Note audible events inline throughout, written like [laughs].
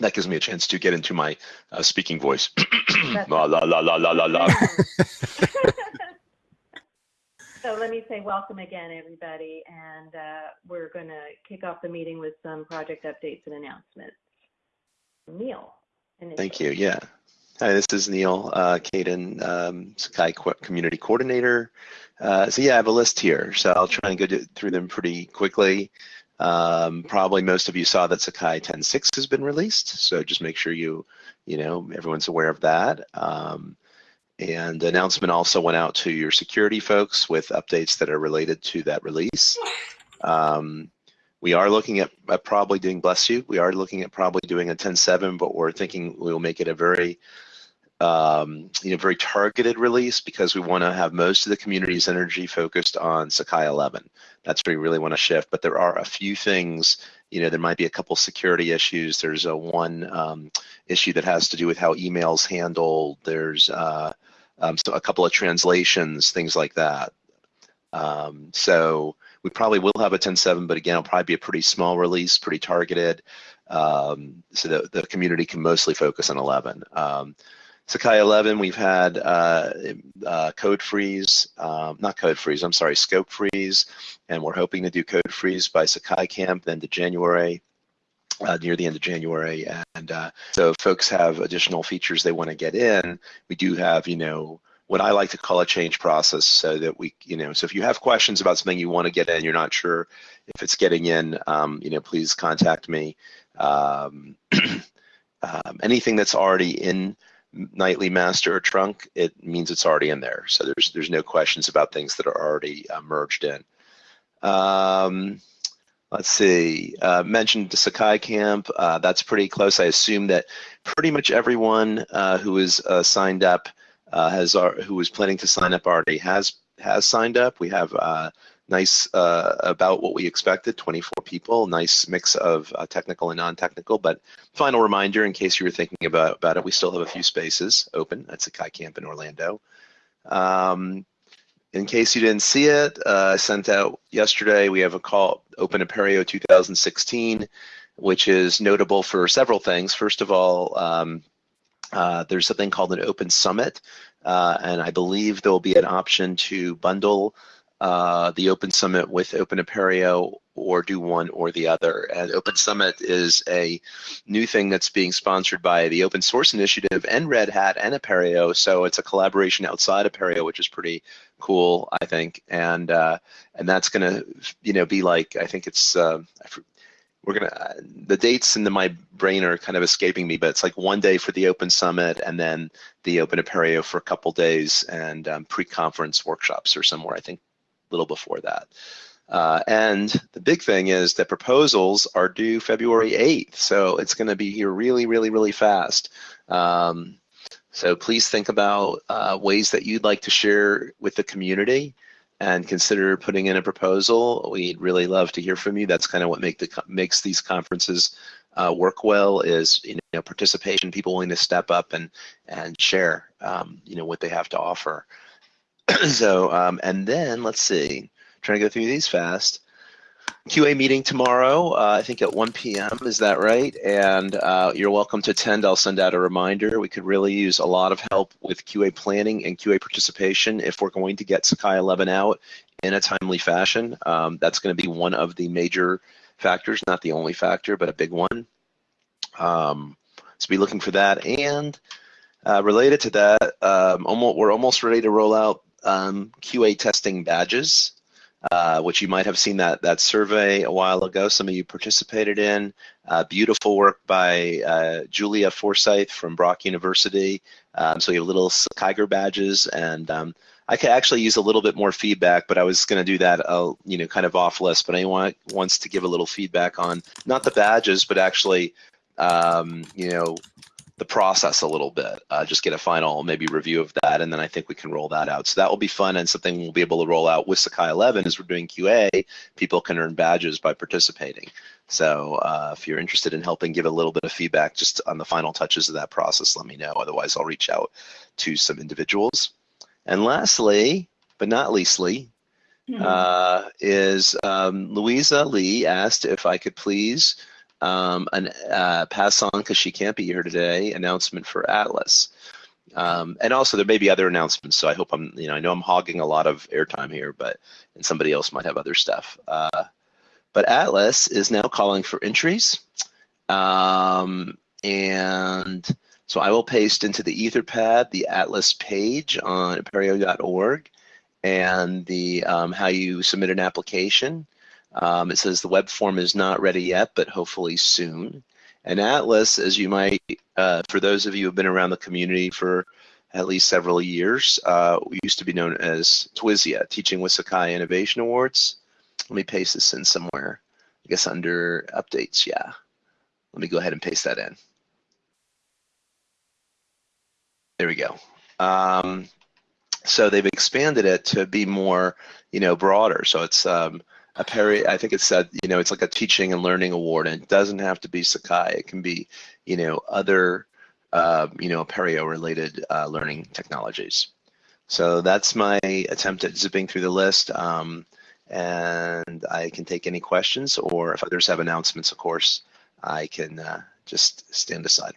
that gives me a chance to get into my uh, speaking voice. [clears throat] la la la la la la la. [laughs] [laughs] so let me say welcome again, everybody, and uh, we're going to kick off the meeting with some project updates and announcements. Neal. Thank you. Yeah. Hi, this is Neal uh, Caidin, um, Sakai Community Coordinator. Uh, so yeah, I have a list here, so I'll try and go through them pretty quickly. Um, probably most of you saw that Sakai 10.6 has been released, so just make sure you, you know, everyone's aware of that. Um, and the announcement also went out to your security folks with updates that are related to that release. Um, we are looking at, at, probably doing, bless you, we are looking at probably doing a 10.7, but we're thinking we'll make it a very um, you know, very targeted release because we want to have most of the community's energy focused on Sakai 11. That's where we really want to shift. But there are a few things, you know, there might be a couple security issues. There's a one um, issue that has to do with how emails handled. There's uh, um, so a couple of translations, things like that. Um, so we probably will have a 10.7, but again, it'll probably be a pretty small release, pretty targeted, um, so that the community can mostly focus on 11. Sakai 11, we've had uh, uh, code freeze, um, not code freeze, I'm sorry, scope freeze, and we're hoping to do code freeze by Sakai Camp then to January, uh, near the end of January. And uh, so folks have additional features they want to get in, we do have, you know, what I like to call a change process so that we, you know, so if you have questions about something you want to get in, you're not sure if it's getting in, um, you know, please contact me. Um, [clears throat] um, anything that's already in nightly master or trunk, it means it's already in there. So there's there's no questions about things that are already uh, merged in. Um, let's see, uh, mentioned the Sakai camp. Uh, that's pretty close. I assume that pretty much everyone uh, who is uh, signed up uh, has who was planning to sign up already has has signed up. We have nice uh, about what we expected 24 people nice mix of uh, technical and non-technical but final reminder in case you were thinking about, about it we still have a few spaces open at sakai camp in orlando. Um, in case you didn't see it uh, i sent out yesterday we have a call open apereo 2016 which is notable for several things. First of all um, uh, there's something called an open summit uh, and i believe there will be an option to bundle uh, the Open Summit with Open Apereo or do one or the other. And Open Summit is a new thing that's being sponsored by the Open Source Initiative and Red Hat and Apereo. So it's a collaboration outside Apereo, which is pretty cool, I think. And uh, and that's going to, you know, be like I think it's. Uh, we're gonna the dates in my brain are kind of escaping me, but it's like one day for the Open Summit and then the Open Apereo for a couple days and um, pre-conference workshops or somewhere. I think little before that. Uh, and the big thing is that proposals are due February 8th, so it's going to be here really, really, really fast. Um, so please think about uh, ways that you'd like to share with the community and consider putting in a proposal. We'd really love to hear from you. That's kind of what make the, makes these conferences uh, work well is you know participation, people willing to step up and and share um, you know what they have to offer. [clears throat] so, um, and then let's see, trying to go through these fast. QA meeting tomorrow, uh, I think at 1 p.m. Is that right? And uh, you're welcome to attend. I'll send out a reminder. We could really use a lot of help with QA planning and QA participation if we're going to get Sakai 11 out in a timely fashion. Um, that's going to be one of the major factors, not the only factor, but a big one. Um, so be looking for that. And uh, related to that, um, almost, we're almost ready to roll out um, QA testing badges, uh, which you might have seen that that survey a while ago. Some of you participated in. Uh, beautiful work by uh, Julia Forsyth from Brock University. Um, so you have little Kiger badges, and um, I could actually use a little bit more feedback, but I was going to do that, uh, you know, kind of off list. But anyone wants to give a little feedback on not the badges, but actually, um, you know, the process a little bit, uh, just get a final maybe review of that, and then I think we can roll that out. So that will be fun and something we'll be able to roll out with Sakai 11 as we're doing QA. People can earn badges by participating. So uh, if you're interested in helping give a little bit of feedback just on the final touches of that process, let me know. Otherwise, I'll reach out to some individuals. And lastly, but not leastly, mm -hmm. uh, is um, Louisa Lee asked if I could please um, an uh, pass on because she can't be here today. Announcement for Atlas, um, and also there may be other announcements. So I hope I'm, you know, I know I'm hogging a lot of airtime here, but and somebody else might have other stuff. Uh, but Atlas is now calling for entries, um, and so I will paste into the Etherpad the Atlas page on apereo.org and the um, how you submit an application. Um, it says the web form is not ready yet, but hopefully soon. And Atlas, as you might, uh, for those of you who have been around the community for at least several years, uh, used to be known as TWISIA, Teaching with Sakai Innovation Awards. Let me paste this in somewhere. I guess under updates, yeah. Let me go ahead and paste that in. There we go. Um, so they've expanded it to be more, you know, broader. So it's um, a peri. I think it said, you know, it's like a teaching and learning award, and it doesn't have to be Sakai. It can be, you know, other, uh, you know, Apereo-related uh, learning technologies. So that's my attempt at zipping through the list. Um, and I can take any questions, or if others have announcements, of course, I can uh, just stand aside.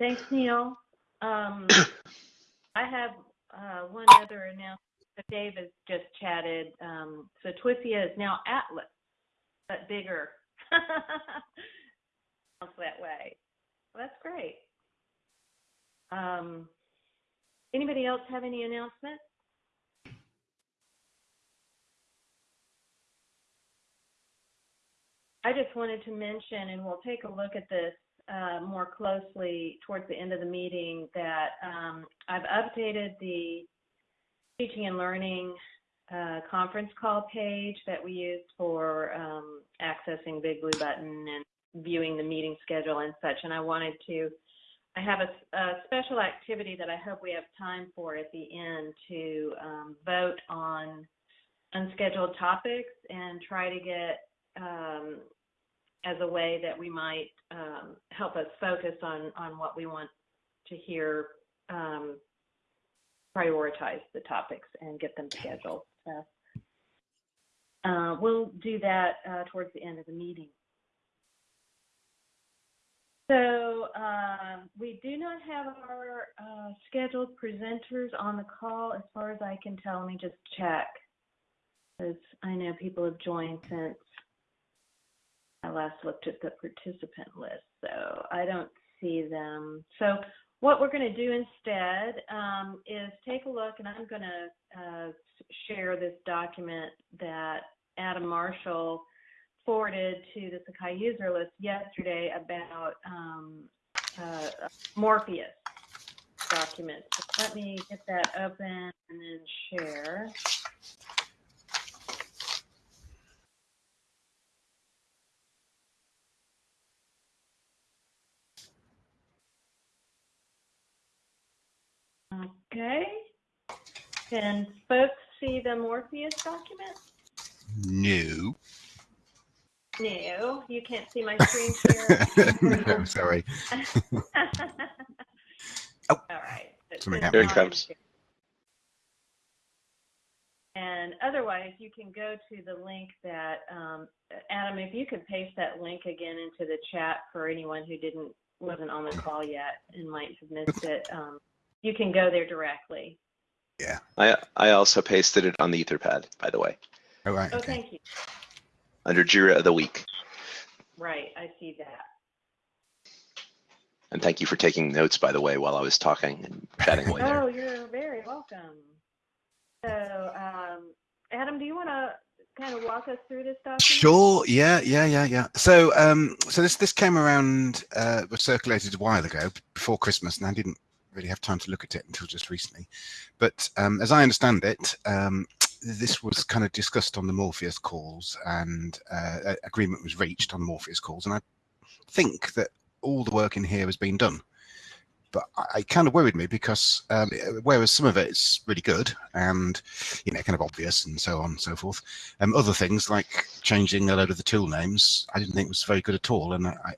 Thanks, Neal. Um, [coughs] I have uh, one other announcement. Dave has just chatted. Um, so TWISIA is now Atlas, but bigger. [laughs] that way. Well, that's great. Um, anybody else have any announcements? I just wanted to mention, and we'll take a look at this uh, more closely towards the end of the meeting that um, I've updated the teaching and learning uh, conference call page that we use for um, accessing Big Blue Button and viewing the meeting schedule and such. And I wanted to, I have a, a special activity that I hope we have time for at the end to um, vote on unscheduled topics and try to get um, as a way that we might um, help us focus on on what we want to hear, um, prioritize the topics and get them scheduled. So uh, we'll do that uh, towards the end of the meeting. So uh, we do not have our uh, scheduled presenters on the call as far as I can tell. Let me just check because I know people have joined since I last looked at the participant list, so I don't see them. So what we're going to do instead um, is take a look, and I'm going to uh, share this document that Adam Marshall forwarded to the Sakai user list yesterday about um, uh, Morpheus document. Let me get that open and then share. Okay. Can folks see the Morpheus document? No. No, you can't see my [laughs] screen share. [laughs] no, sorry. [laughs] oh. All right. Something Here it comes. And otherwise, you can go to the link that, um, Adam, if you could paste that link again into the chat for anyone who didn't, wasn't on the call yet and might have missed it. Um, you can go there directly. Yeah. I I also pasted it on the Etherpad, by the way, Oh, right. Oh, Okay. thank you. under Jira of the week. Right, I see that. And thank you for taking notes, by the way, while I was talking and chatting away there. [laughs] Oh, you're very welcome. So, um, Adam, do you want to kind of walk us through this document? Sure. Yeah. Yeah. Yeah. Yeah. So, um, so this this came around, uh, was circulated a while ago before Christmas, and I didn't really have time to look at it until just recently. But um, as I understand it, um, this was kind of discussed on the Morpheus calls, and uh, agreement was reached on the Morpheus calls, and I think that all the work in here has been done. But I, it kind of worried me because um, whereas some of it is really good and you know kind of obvious and so on and so forth, um, other things like changing a load of the tool names, I didn't think was very good at all, and I,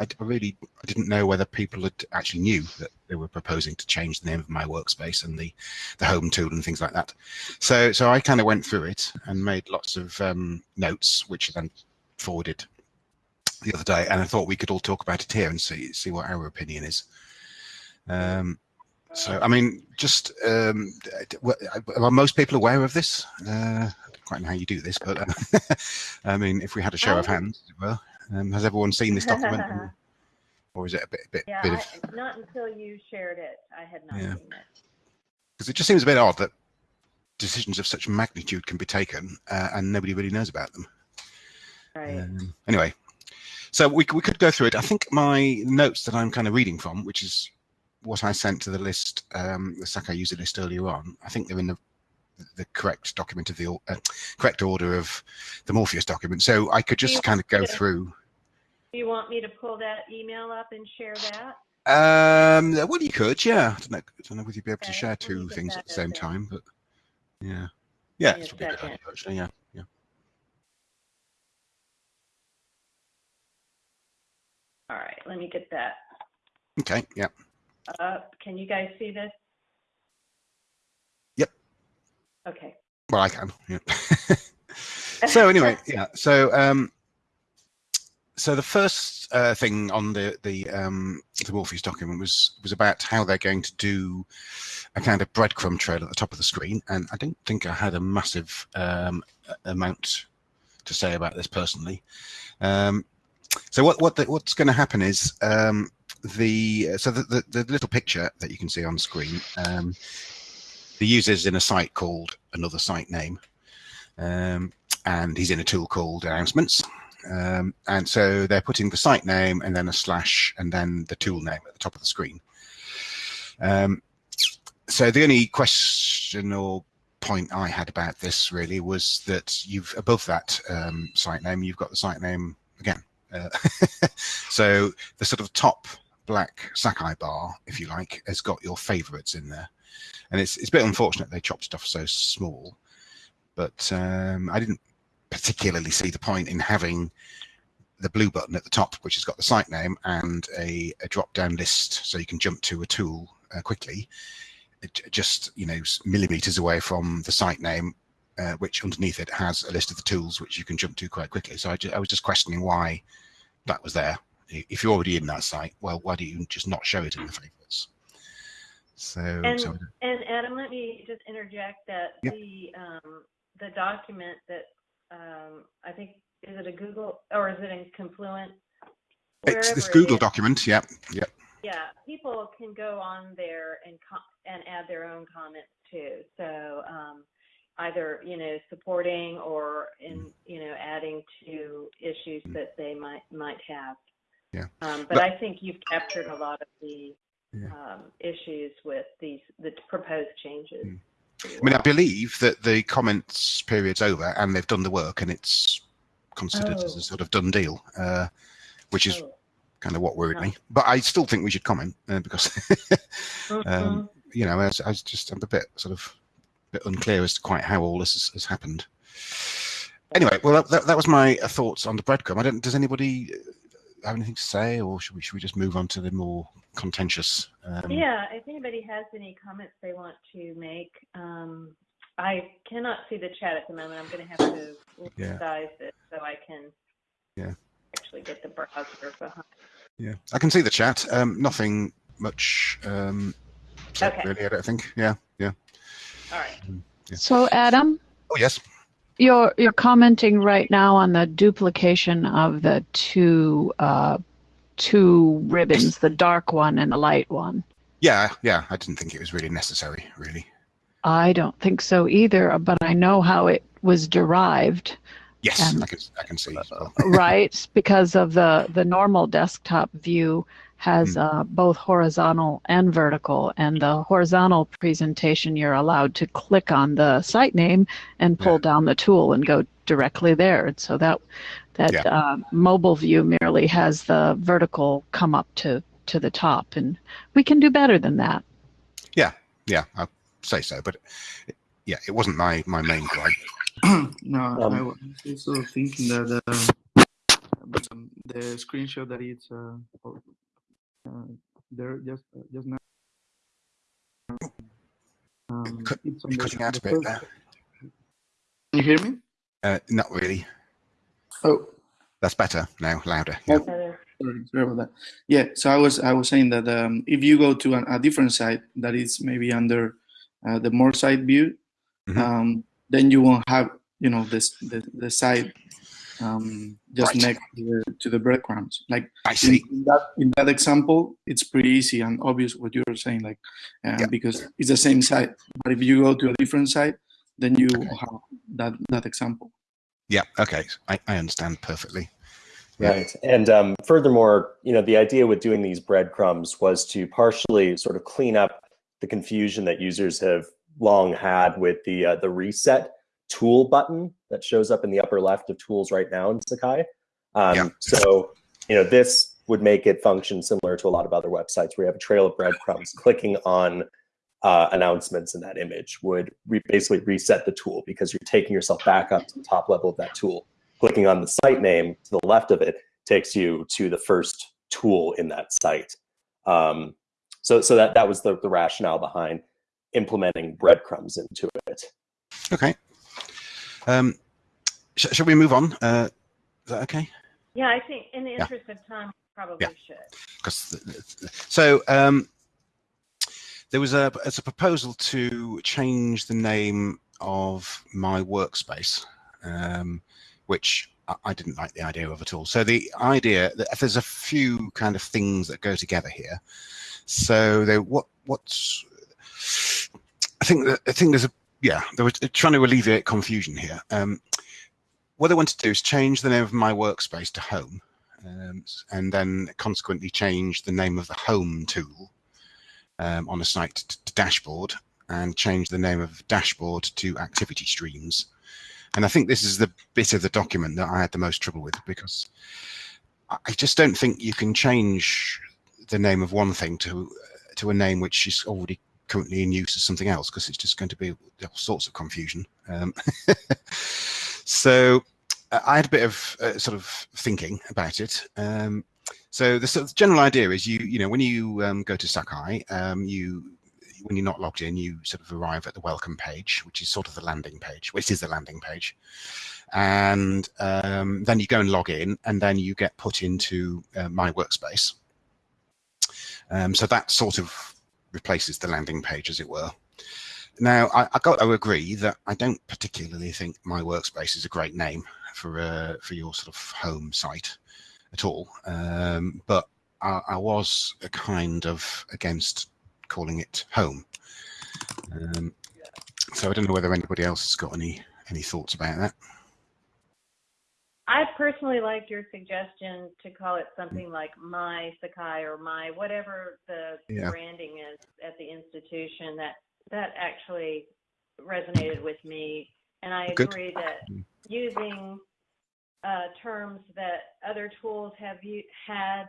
I, I really I didn't know whether people had actually knew that they were proposing to change the name of my workspace and the the home tool and things like that. So so I kind of went through it and made lots of um, notes, which I then forwarded the other day, and I thought we could all talk about it here and see see what our opinion is. Um, so I mean, just um, are most people aware of this? Uh, I don't quite know how you do this, but uh, [laughs] I mean, if we had a show of Um, hands, were, um, has everyone seen this document, [laughs] or, is it a bit bit, Yeah, bit of I, not until you shared it, I had not Yeah. seen it. because it just seems a bit odd that decisions of such magnitude can be taken uh, and nobody really knows about them. Right. Um, anyway, so we, we could go through it. I think my notes that I'm kind of reading from, which is what I sent to the list, um, the Sakai user list earlier on, I think they're in the the correct document of the uh, correct order of the Morpheus document. So I could just kind of go through. Do you want me to pull that email up and share that? Um, well, you could, yeah. I don't know, I don't know whether you'd be able to share two things at the same time, but yeah, yeah, it's probably a good idea, actually. Yeah, yeah. All right, let me get that Okay, yeah. up. Can you guys see this? Yep. Okay. Well, I can. Yeah. [laughs] so anyway, yeah. So um, so the first uh, thing on the the um, the Morpheus document was was about how they're going to do a kind of breadcrumb trail at the top of the screen, and I don't think I had a massive um, amount to say about this personally. Um, so what what the, what's going to happen is um, the so the, the the little picture that you can see on screen. Um, the user's in a site called another site name, um, and he's in a tool called announcements. Um, and so they're putting the site name and then a slash and then the tool name at the top of the screen. Um, so the only question or point I had about this really was that you've above that um, site name, you've got the site name again. Uh, [laughs] so the sort of top black Sakai bar, if you like, has got your favorites in there and it's it's a bit unfortunate they chopped it off so small. But um, I didn't particularly see the point in having the blue button at the top, which has got the site name and a, a drop down list, so you can jump to a tool uh, quickly. It, just you know millimeters away from the site name, uh, which underneath it has a list of the tools which you can jump to quite quickly. So I, I was just questioning why that was there. If you're already in that site, well, why do you just not show it in the favorites? So, And, so and Adam, let me just interject that Yep. the, um, the document that, um, I think, is it a Google, or is it in Confluence? It's this Wherever it Google is. document. Yep. Yep. Yeah, people can go on there and and add their own comments too. So um, either you know supporting or in you know adding to issues Mm. that they might might have. Yeah. Um, but But- I think you've captured a lot of the Yeah. um, issues with these the proposed changes. Mm. I mean, I believe that the comments period's over and they've done the work and it's considered as Oh. a sort of done deal, uh, which is Oh. kind of what worried Huh. me. But I still think we should comment uh, because, [laughs] um, Mhm. you know, I I was just I'm a bit sort of bit unclear as to quite how all this has, has happened. Anyway, well, that, that was my uh, thoughts on the breadcrumb. I don't. Does anybody uh, have anything to say, or should we should we just move on to the more contentious? Um, Yeah, if anybody has any comments they want to make, um, I cannot see the chat at the moment. I'm going to have to Yeah. size it so I can Yeah. actually get the browser behind. Yeah, I can see the chat. Um, nothing much um, Okay. really. I don't think. Yeah, yeah. All right. So Adam, Oh yes. You're you're commenting right now on the duplication of the two uh, two ribbons, the dark one and the light one. Yeah, yeah. I didn't think it was really necessary. Really. I don't think so either, but I know how it was derived, Yes, Um, I can. I can see. well. right? [laughs] because of the the normal desktop view has uh, both horizontal and vertical, and the horizontal presentation you're allowed to click on the site name and pull Yeah. down the tool and go directly there. And so that that Yeah. uh, mobile view merely has the vertical come up to to the top, and we can do better than that. yeah, yeah, I'll say so. But yeah, it wasn't my my main gripe. [clears throat] no, Um, I was also thinking that uh, um, the screenshot that it's uh, there just uh, just now. Um, Cut- it's on You're the- cutting out a bit there. Can you hear me? Uh, not really. Oh, That's better now, louder. Yeah. Sorry, sorry about that. Yeah, so I was I was saying that um, if you go to an, a different site that is maybe under uh, the more site view, Mhm. um, then you won't have you know this the the site um, just Right. next to the, to the breadcrumbs. Like I in, see. in that in that example, it's pretty easy and obvious what you're saying, like uh, Yeah. because it's the same site. But if you go to a different site, then you have that that example. Yeah. Okay. I, I understand perfectly. Right. And um, furthermore, you know, the idea with doing these breadcrumbs was to partially sort of clean up the confusion that users have long had with the uh, the reset tool button that shows up in the upper left of tools right now in Sakai. Um, Yeah. So, you know, this would make it function similar to a lot of other websites where you have a trail of breadcrumbs. Clicking on uh, announcements in that image would re- basically reset the tool because you're taking yourself back up to the top level of that tool. Clicking on the site name to the left of it takes you to the first tool in that site. Um, so, so that that was the, the rationale behind implementing breadcrumbs into it. Okay. Um, sh- shall we move on? Uh, is that okay? Yeah, I think in the Yeah. interest of time, we probably Yeah. should. Because so um, there was a as a proposal to change the name of my workspace, um, which I, I didn't like the idea of at all. So the idea that there's a few kind of things that go together here. So they what what's I think that I think there's a yeah they were trying to alleviate confusion here. Um, what I want to do is change the name of my workspace to home um, and then consequently change the name of the home tool um, on a site to, to dashboard and change the name of dashboard to activity streams. And I think this is the bit of the document that I had the most trouble with because I just don't think you can change the name of one thing to to a name which is already currently in use as something else because it's just going to be all sorts of confusion. Um, [laughs] so I had a bit of uh, sort of thinking about it. Um, so the sort of general idea is you, you know, when you um, go to Sakai, um, you, when you're not logged in, you sort of arrive at the welcome page, which is sort of the landing page, which is the landing page. And um, then you go and log in, and then you get put into uh, my workspace. Um, so that sort of replaces the landing page, as it were. Now, I, I got to agree that I don't particularly think my workspace is a great name for uh, for your sort of home site at all. Um, but I, I was a kind of against calling it home. Um, so I don't know whether anybody else has got any any thoughts about that. I personally liked your suggestion to call it something like my Sakai or my whatever the Yeah. branding is at the institution. That that actually resonated with me, and I Good. agree that Mm. using uh, terms that other tools have you had,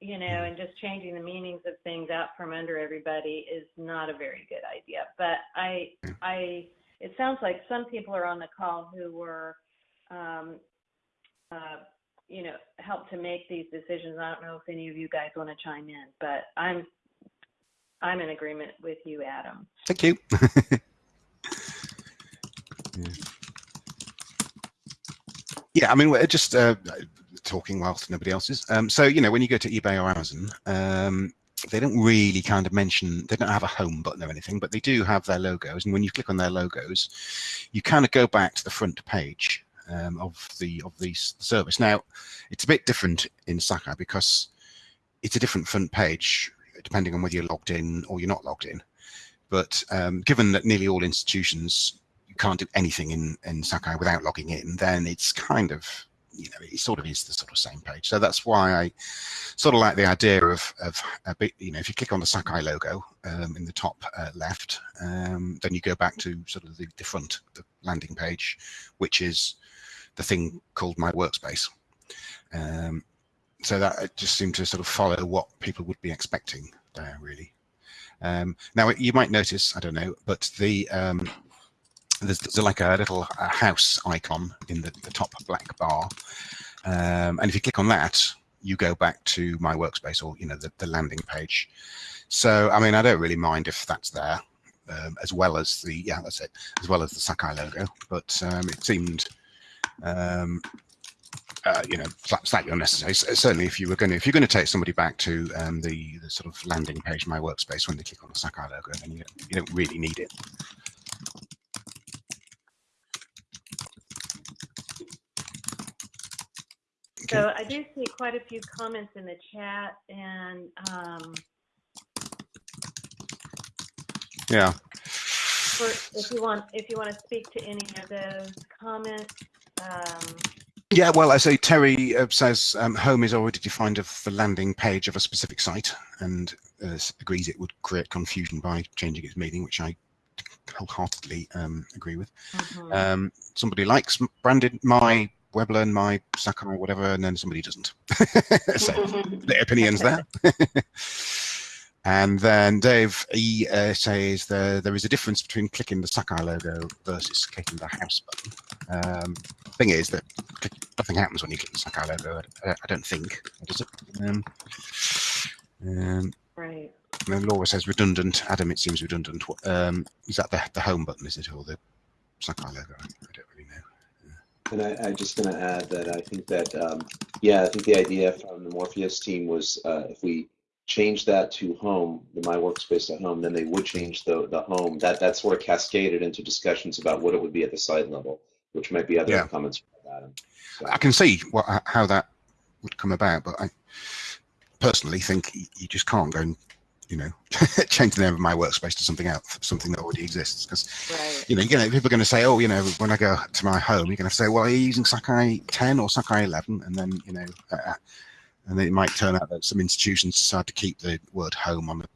you know, and just changing the meanings of things out from under everybody is not a very good idea. But I, I, it sounds like some people are on the call who were um, uh, you know, helped to make these decisions. I don't know if any of you guys want to chime in, but I'm I'm in agreement with you, Adam. Thank you. [laughs] yeah. yeah, I mean, we're just uh, talking whilst nobody else is. Um, so, you know, when you go to eBay or Amazon, um, they don't really kind of mention, they don't have a home button or anything, but they do have their logos. And when you click on their logos, you kind of go back to the front page um, of the of the service. Now, it's a bit different in Sakai because it's a different front page depending on whether you're logged in or you're not logged in. But um, given that nearly all institutions can't do anything in in Sakai without logging in, then it's kind of you know it sort of is the sort of same page. So that's why I sort of like the idea of of a bit you know if you click on the Sakai logo um, in the top uh, left, um, then you go back to sort of the, the front the landing page, which is the thing called my workspace. Um, so that just seemed to sort of follow what people would be expecting there, really. Um, now you might notice, I don't know, but the um, there's, there's like a little house icon in the, the top black bar, Um, and if you click on that, you go back to my workspace or you know the, the landing page. So I mean, I don't really mind if that's there, um, as well as the yeah, that's it, as well as the Sakai logo. But um, it seemed, um, uh, you know, slightly unnecessary. Certainly, if you were going to if you're going to take somebody back to um, the, the sort of landing page, my workspace, when they click on the Sakai logo, then you you don't really need it. So I do see quite a few comments in the chat and um, yeah. For, if you want, if you want to speak to any of those comments. Um, yeah, well, I say Terry uh, says um, home is already defined of the landing page of a specific site and uh, agrees it would create confusion by changing its meaning, which I wholeheartedly um, agree with. Mm -hmm. somebody likes branded my WebLearn, my Sakai, whatever, and then somebody doesn't. [laughs] so [laughs] the opinions there. [laughs] and then Dave he uh, says there there is a difference between clicking the Sakai logo versus clicking the house button. Um, thing is that nothing happens when you click the Sakai logo. I, I don't think does it. Um, um, right. And then Laura says redundant. Adam, it seems redundant. Um, is that the the home button? Is it or the Sakai logo? I don't and I, I'm just going to add that I think that, um, yeah, I think the idea from the Morpheus team was uh, if we change that to home, the My Workspace at home, then they would change the, the home. That, that sort of cascaded into discussions about what it would be at the site level, which might be other yeah. comments Adam. So. I can see what, how that would come about, but I personally think you just can't go and you know, [laughs] change the name of my workspace to something else, something that already exists. Because, right. you know, you know, people are going to say, oh, you know, when I go to my home, you're going to say, well, are you using Sakai 10 or Sakai 11? And then, you know, uh, and then it might turn out that some institutions decide to keep the word home on the,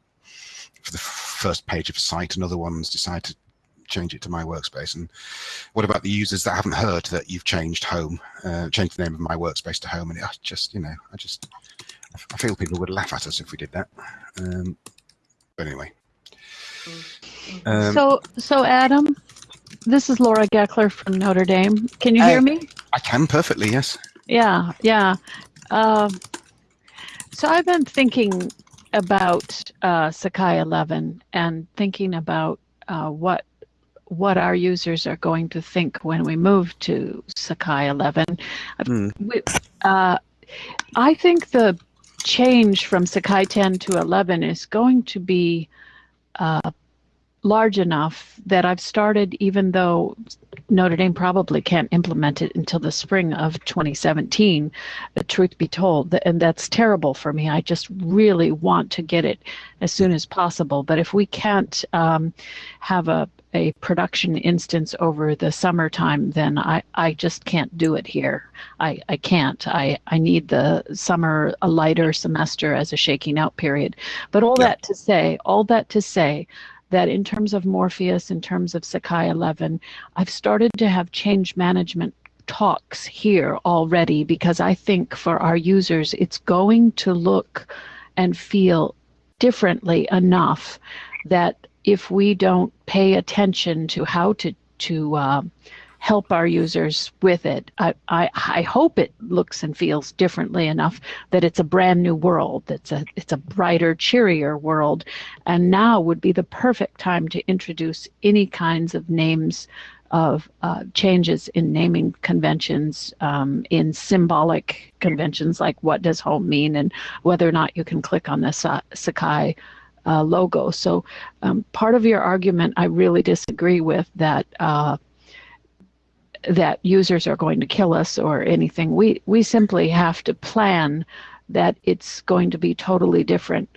for the first page of a site, and other ones decide to change it to my workspace. And what about the users that haven't heard that you've changed home, uh, changed the name of my workspace to home? And it, I just, you know, I just, I feel people would laugh at us if we did that. Um, but anyway. Um, so, so Adam, this is Laura Gekeler from Notre Dame. Can you hear me? I can perfectly, yes. Yeah, yeah. Uh, so I've been thinking about uh, Sakai 11 and thinking about uh, what what our users are going to think when we move to Sakai 11. Mm. Uh, I think the change from Sakai 10 to 11 is going to be uh, large enough that I've started, even though Notre Dame probably can't implement it until the spring of 2017, the truth be told, and that's terrible for me. I just really want to get it as soon as possible. But if we can't um, have a, a production instance over the summertime, then I, I just can't do it here. I, I can't. I, I need the summer, a lighter semester as a shaking out period. But all yeah. that to say, all that to say, that in terms of Morpheus, in terms of Sakai 11, I've started to have change management talks here already because I think for our users, it's going to look and feel differently enough that if we don't pay attention to how to to uh, help our users with it. I, I, I hope it looks and feels differently enough that it's a brand new world. It's a it's a brighter, cheerier world, and now would be the perfect time to introduce any kinds of names of uh, changes in naming conventions, um, in symbolic conventions like what does home mean, and whether or not you can click on the Sa- Sakai uh, logo. So, um, part of your argument I really disagree with that. Uh, that users are going to kill us or anything. We we simply have to plan that it's going to be totally different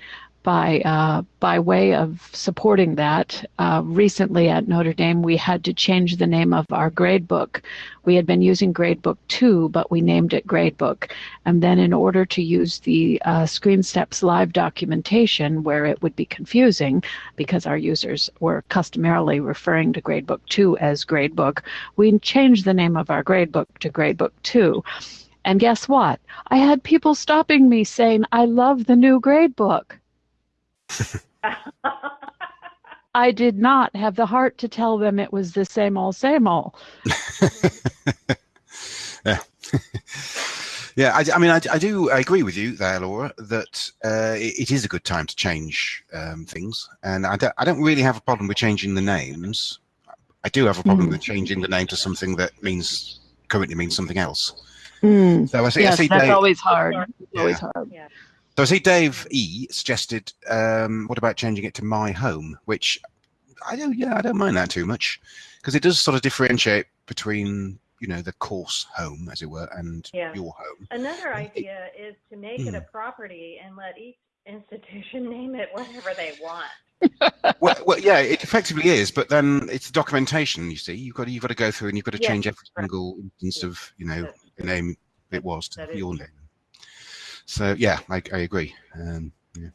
by uh, by way of supporting that. Uh, recently at Notre Dame, we had to change the name of our gradebook. We had been using Gradebook 2, but we named it Gradebook. And then, in order to use the uh, ScreenSteps live documentation, where it would be confusing because our users were customarily referring to Gradebook 2 as Gradebook, we changed the name of our gradebook to Gradebook 2. And guess what? I had people stopping me saying, I love the new gradebook. I did not have the heart to tell them it was the same old, same old. [laughs] yeah. [laughs] Yeah, I, I mean, I, I, do I agree with you there, Laura, that uh, it, it is a good time to change um, things, and I don't, I don't really have a problem with changing the names. I do have a problem mm. with changing the name to something that means currently means something else. Mm. So I see, yes, I see that's Dave, always hard. Yeah. always hard. Yeah. So I see Dave E suggested, um, what about changing it to my home? Which I don't, yeah, I don't mind that too much because it does sort of differentiate between you know the course home as it were and yeah. your home another idea is to make mm. it a hmm. property and let each institution [laughs] name it whatever they want [laughs] well, well, yeah, it effectively is, but then it's documentation. You see, you've got to, you've got to go through and you've got to yes, change every right. single instance of you know the name it was to your name. So yeah, I, I agree. Um, yeah.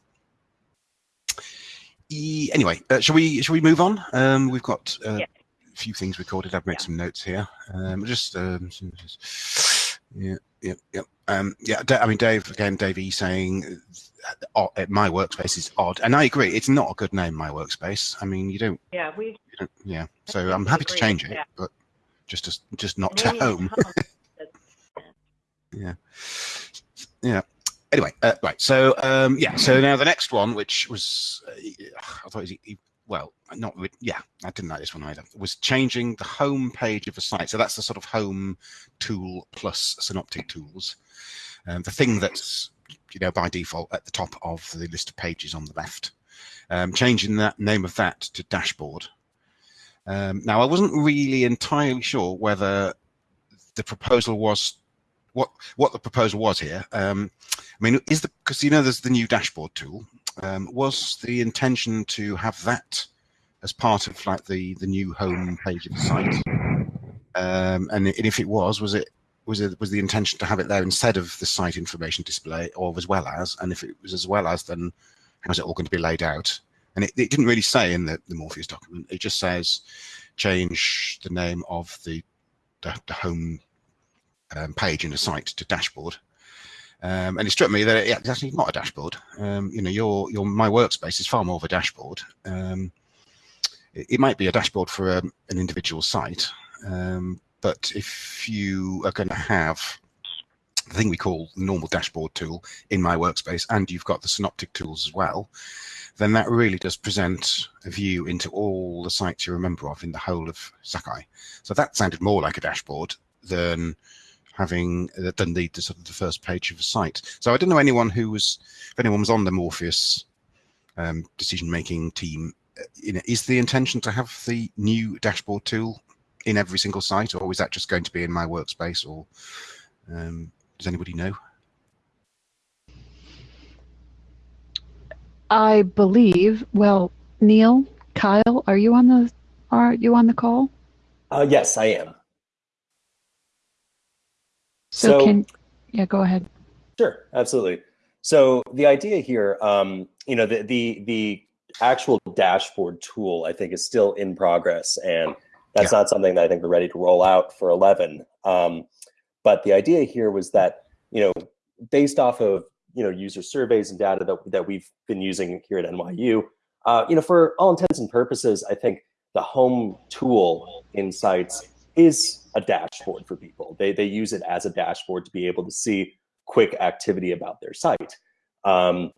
E, anyway, uh, shall we shall we move on? Um, we've got uh, yeah. a few things recorded. I've made yeah. some notes here. Um, just um, yeah, yeah, yeah. Um, yeah, I mean, Dave again. Dave E saying uh, my workspace is odd, and I agree. It's not a good name, my workspace. I mean, you don't. Yeah, we. Don't, yeah, so I'm happy to change it, yeah. but just to, just not to home. [laughs] home. [laughs] yeah, yeah. Anyway, uh, right. So um, yeah. So now the next one, which was uh, I thought it was well, not yeah, I didn't like this one either. Was changing the home page of a site. So that's the sort of home tool plus synoptic tools. Um, the thing that's you know by default at the top of the list of pages on the left. Um, changing that name of that to dashboard. Um, now I wasn't really entirely sure whether the proposal was what what the proposal was here. Um, I mean, is the because you know there's the new dashboard tool. Um, was the intention to have that as part of like the the new home page of the site? Um, and, if it was, was it was it was the intention to have it there instead of the site information display, or as well as? And if it was as well as, then how's it all going to be laid out? And it, it didn't really say in the, the Morpheus document. It just says change the name of the the, the home um, page in the site to dashboard. Um, and it struck me that yeah, it's actually not a dashboard. Um, you know, your your my workspace is far more of a dashboard. Um, it, it, might be a dashboard for a, um, an individual site, but if you are going to have the thing we call normal dashboard tool in my workspace, and you've got the synoptic tools as well, then that really does present a view into all the sites you remember of in the whole of Sakai. So that sounded more like a dashboard than having uh, done the, the, sort of the first page of a site. So I don't know anyone who was, if anyone was on the Morpheus um, decision-making team, uh, you know, is the intention to have the new dashboard tool in every single site, or is that just going to be in my workspace, or um, does anybody know? I believe. Well, Neal, Kyle, are you on the are you on the call? Uh, yes, I am. So, so can yeah, go ahead. Sure, absolutely. So the idea here, um, you know, the the the actual dashboard tool, I think, is still in progress, and that's yeah. not something that I think we're ready to roll out for 11. Um, but the idea here was that, you know, based off of you know user surveys and data that that we've been using here at NYU, uh, you know, for all intents and purposes, I think the home tool in sites is a dashboard for people. They, they use it as a dashboard to be able to see quick activity about their site. Um,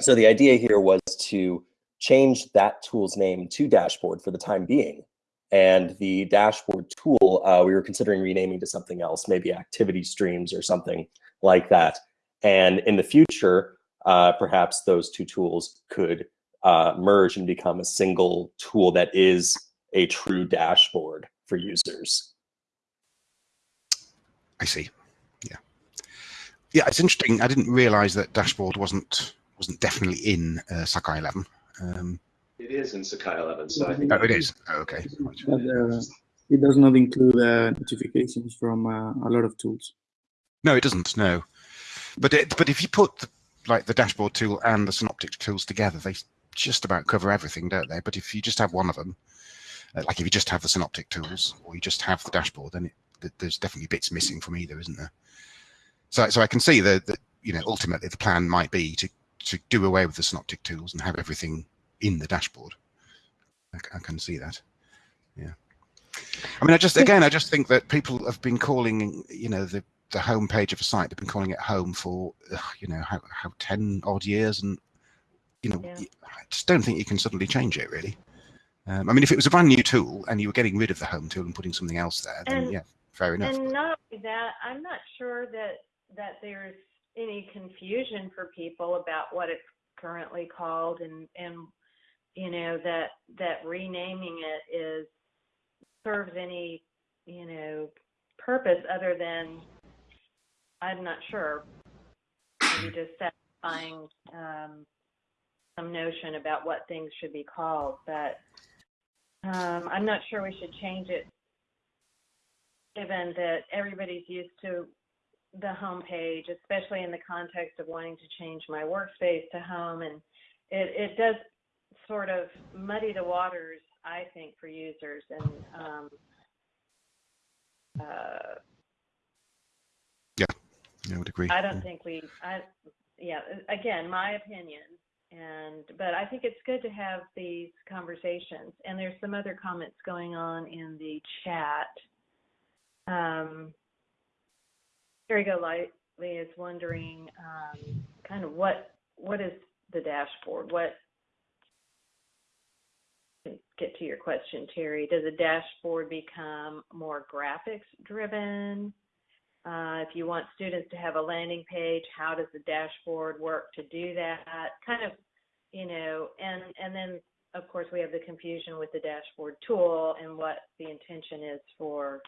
so the idea here was to change that tool's name to dashboard for the time being. And the dashboard tool, uh, we were considering renaming to something else, maybe activity streams or something like that. And in the future, uh, perhaps those two tools could uh, merge and become a single tool that is a true dashboard for users. I see. Yeah, yeah. It's interesting. I didn't realize that dashboard wasn't wasn't definitely in uh, Sakai 11. Um, it is in Sakai 11. So I think. Oh, it is. Oh, okay. But, uh, it does not include uh, notifications from uh, a lot of tools. No, it doesn't. No, but it, but if you put the, like the dashboard tool and the synoptic tools together, they just about cover everything, don't they? But if you just have one of them, uh, like if you just have the synoptic tools or you just have the dashboard, then it, there's definitely bits missing from either, isn't there? So, so I can see that, that you know ultimately the plan might be to to do away with the synoptic tools and have everything in the dashboard. I, I can see that. Yeah. I mean, I just again, I just think that people have been calling, you know, the the home page of a site. They've been calling it home for, you know, how, how 10 odd years. And, you know, Yeah. I just don't think you can suddenly change it really. Um, I mean, if it was a brand new tool and you were getting rid of the home tool and putting something else there, then And- yeah, fair enough. And not only that, I'm not sure that that there's any confusion for people about what it's currently called, and and you know that that renaming it is serves any you know purpose other than I'm not sure maybe just satisfying um, some notion about what things should be called, but um, I'm not sure we should change it given that everybody's used to the home page, especially in the context of wanting to change my workspace to home. And it, it does sort of muddy the waters, I think, for users. And um, uh, I would agree. I don't think we, I, yeah, again, my opinion. And, but I think it's good to have these conversations. And there's some other comments going on in the chat. Um, Here we go, Lightly is wondering, um, kind of what, what is the dashboard? What, get to your question, Terry, does a dashboard become more graphics driven? Uh, if you want students to have a landing page, how does the dashboard work to do that? Kind of, you know, and and then of course we have the confusion with the dashboard tool and what the intention is for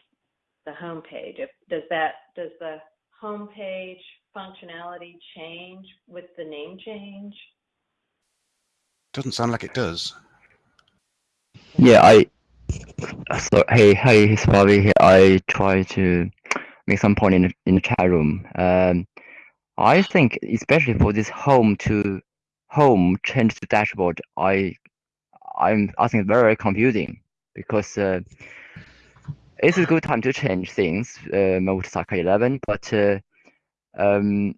the home page. If does that does the home page functionality change with the name change? Doesn't sound like it does. Yeah, I. So hey, hey, it's Bobby here. I try to make some point in in the chat room. Um, I think especially for this home to home change to dashboard, I, I'm I think very confusing because uh, it's a good time to change things. Uh, Sakai 11, but uh, um,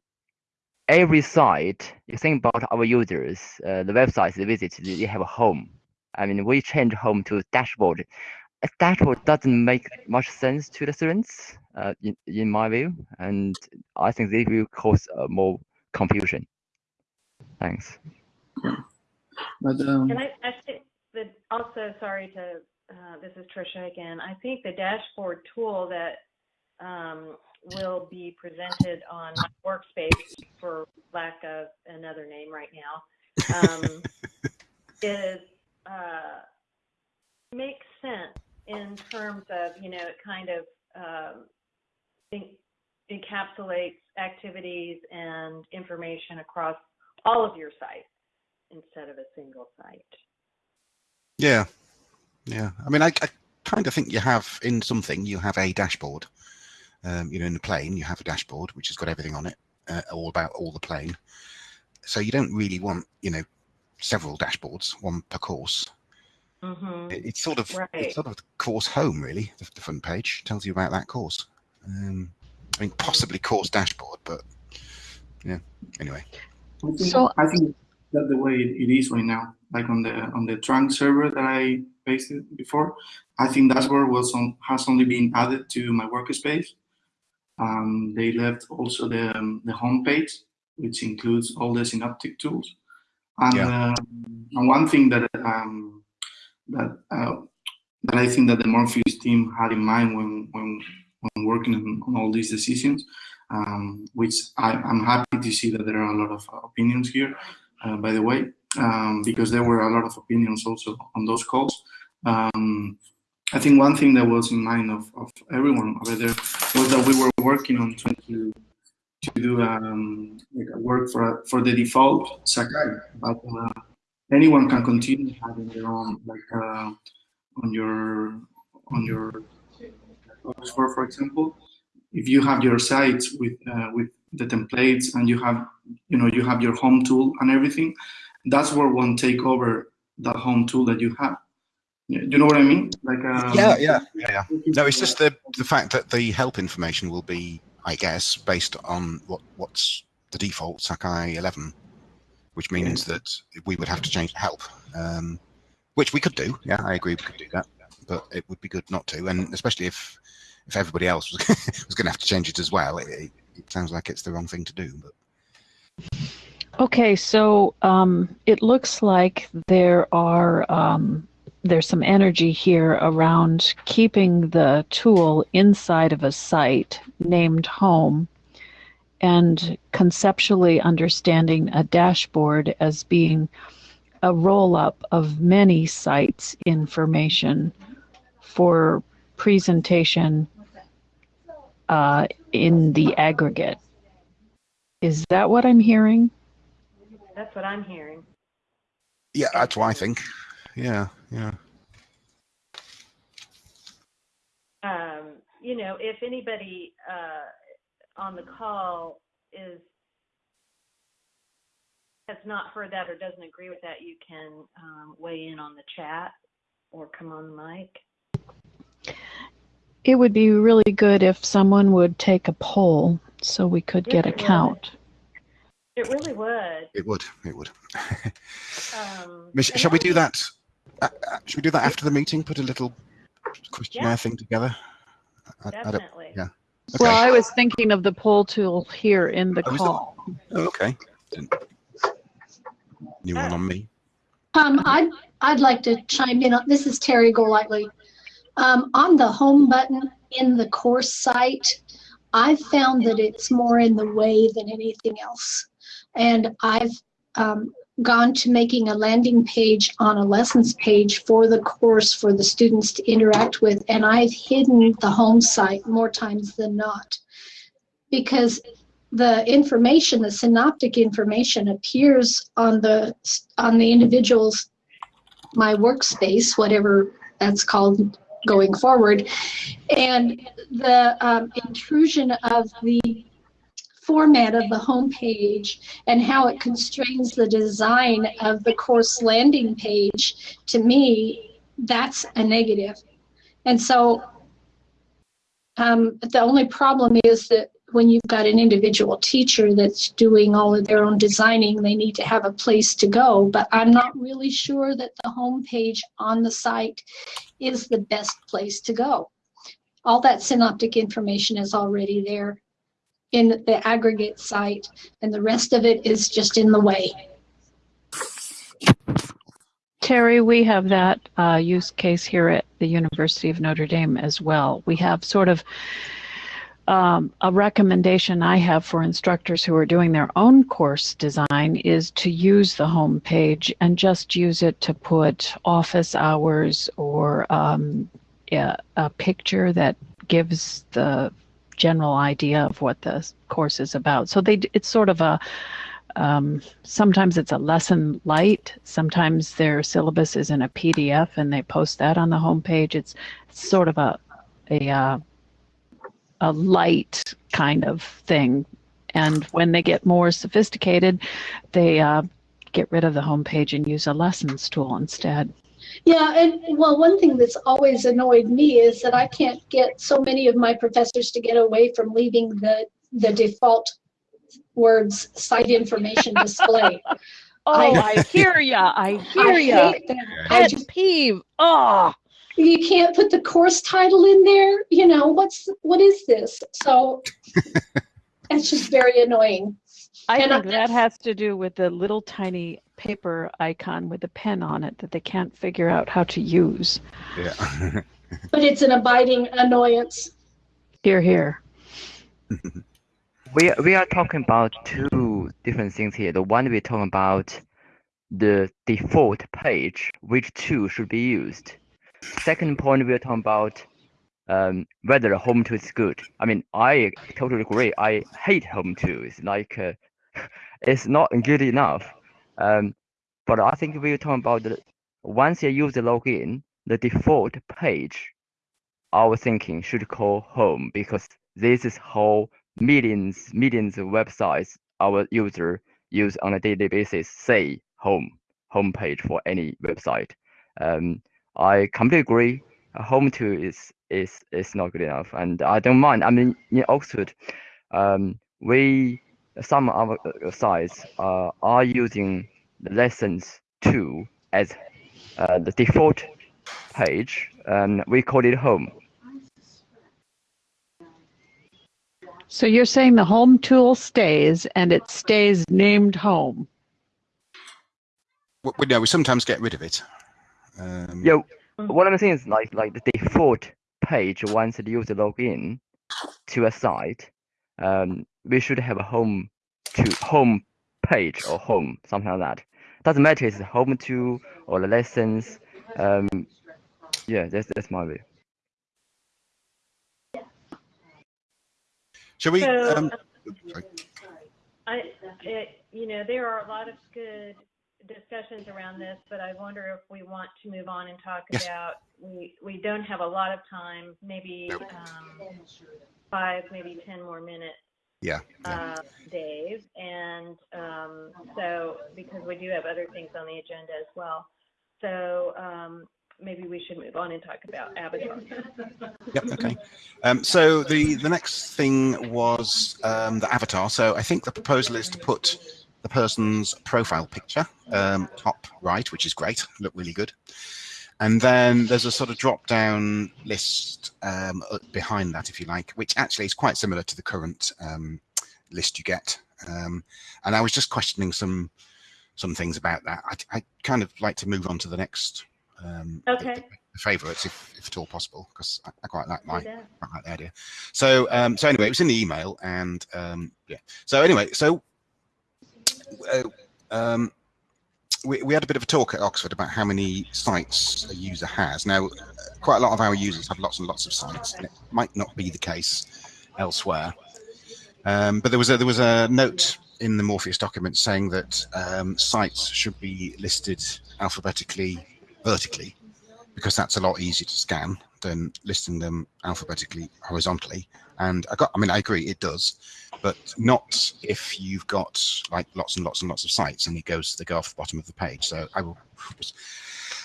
every site you think about our users, uh, the websites they visit, they have a home. I mean, we change home to dashboard. A dashboard doesn't make much sense to the students, uh, in, in my view, and I think they will cause uh, more confusion. Thanks. But um, And I, I think that also, sorry to, uh, this is Trisha again. I think the dashboard tool that um, will be presented on workspace, for lack of another name right now, um, [laughs] is uh, makes sense in terms of you know it kind of um, en- encapsulates activities and information across all of your sites instead of a single site. Yeah, yeah. I mean, I, I kind of think you have in something you have a dashboard. Um, you know, in the plane you have a dashboard which has got everything on it, uh, all about all the plane. So you don't really want you know several dashboards, one per course. Hmm It, it's sort of Right. it's sort of the course home really. The, the front page tells you about that course. Um, I mean, possibly course dashboard, but yeah. Anyway, I think, So- I think that the way it is right now, like on the on the trunk server that I pasted before, I think dashboard was on has only been added to my workspace. Um, they left also the um, the home page, which includes all the synoptic tools. And, um, and one thing that um, that uh, that I think that the Morpheus team had in mind when when when working on, on all these decisions um, which I, I'm happy to see that there are a lot of opinions here, uh, by the way, um, because there were a lot of opinions also on those calls. Um, I think one thing that was in mind of, of everyone over there was that we were working on trying to to do um, like work for for the default Sakai, but uh, anyone can continue having their own like uh, on your on your Oxford, for example. If you have your sites with uh, with the templates and you have you know you have your home tool and everything that's where one take over the home tool that you have. Yeah, you know what i mean? Like um, yeah, yeah, yeah. No, it's just the the fact that the help information will be, I guess, based on what what's the default Sakai 11, which means that we would have to change the help, um, which we could do. Yeah, I agree, we could do that, but it would be good not to, and especially if if everybody else was, [laughs] was going to have to change it as well, it, it, it sounds like it's the wrong thing to do. But Okay, so um, it looks like there are um, there's some energy here around keeping the tool inside of a site named home and conceptually understanding a dashboard as being a roll up of many sites information for presentation uh, in the aggregate. Is that what I'm hearing? That's what I'm hearing. yeah, that's what I think. Yeah, yeah. Um, you know, if anybody uh, on the call is has not heard that or doesn't agree with that, you can um, weigh in on the chat or come on the mic. It would be really good if someone would take a poll so we could Yes, get a it would. count. It really would. It would. It would. Um, [laughs] Mish- shall we do that? Uh, uh, shall we do that after the meeting? Put a little questionnaire Yeah. thing together. I, I Definitely. yeah. Okay. Well, I was thinking of the poll tool here in the Oh, is it? call. Oh, okay. Didn't- New one on me. Um, I'd, I'd like to chime in. on This is Terry Golightly. Um, on the home button in the course site, I've found that it's more in the way than anything else. And I've um, gone to making a landing page on a lessons page for the course for the students to interact with, and I've hidden the home site more times than not. Because the information, the synoptic information appears on the on the individual's my workspace, whatever that's called going forward, and the um, intrusion of the format of the home page and how it constrains the design of the course landing page to me that's a negative and so um, the only problem is that when you've got an individual teacher that's doing all of their own designing, they need to have a place to go. But I'm not really sure that the home page on the site is the best place to go. All that synoptic information is already there in the aggregate site, and the rest of it is just in the way. Terry, we have that uh, use case here at the University of Notre Dame as well. We have sort of um, a recommendation I have for instructors who are doing their own course design is to use the home page and just use it to put office hours or um, yeah, a picture that gives the general idea of what the course is about. So they, it's sort of a um, sometimes it's a lesson light. Sometimes their syllabus is in a PDF and they post that on the homepage. It's sort of a a uh, a light kind of thing. And when they get more sophisticated, they uh, get rid of the homepage and use a lessons tool instead. Yeah, and well, one thing that's always annoyed me is that I can't get so many of my professors to get away from leaving the the default words site information display. [laughs] Oh, I- I hear ya! I hear I ya! hate. I Pet just, peeve! Oh, you can't put the course title in there. You know what's what is this? So [laughs] it's just very annoying. I And think I- that has to do with the little tiny paper icon with a pen on it that they can't figure out how to use. Yeah. [laughs] But it's an abiding annoyance. Here, here. we we are talking about two different things here. The one we're talking about the default page, which tool should be used. Second point, we're talking about um, whether home tool is good. I mean, I totally agree. I hate home tools. Like, uh, [laughs] it's not good enough. Um, but I think we're talking about the once you use the login, the default page, our thinking should call home because this is how millions millions of websites our user use on a daily basis say home homepage for any website. Um, I completely agree. A home tool is is is not good enough, and I don't mind. I mean, in Oxford, um, we some of our uh, sites uh, are using the lessons tool as uh, the default page, and we call it home. So you're saying the home tool stays and it stays named home. We, we, no, we sometimes get rid of it. Um, Yeah, what I'm saying is like like the default page once the user log in to a site, um, we should have a home to home page or home something like that. Doesn't matter if it's home to or the lessons. Um, yeah, that's that's my view. Shall we? So, Um, sorry. I, it, you know, there are a lot of good discussions around this, but I wonder if we want to move on and talk Yes. about, we, we don't have a lot of time, maybe, Nope. um, five, maybe 10 more minutes, yeah. yeah. uh, Dave. And, um, so, because we do have other things on the agenda as well. So, um, maybe we should move on and talk about Avatar. [laughs] Yep. Okay. Um, so the the next thing was um, the avatar. So I think the proposal is to put the person's profile picture um, top right, which is great, look really good. And then there's a sort of drop down list um, behind that, if you like, which actually is quite similar to the current um, list you get. Um, and I was just questioning some some things about that. I, I kind of like to move on to the next um, the- Okay. the, the favorites, if, if at all possible, because I, I quite like my Yeah. quite like the idea. So, um, so anyway, it was in the email, and um, yeah. So anyway, so uh, um, we we had a bit of a talk at Oxford about how many sites a user has. Now, quite a lot of our users have lots and lots of sites, and it might not be the case elsewhere. Um, but there was a there was a note in the Morpheus document saying that um, sites should be listed alphabetically vertically because that's a lot easier to scan than listing them alphabetically horizontally. And I got, I mean, I agree, it does, but not if you've got like lots and lots and lots of sites and it goes, they go off the bottom of the page. So I will, was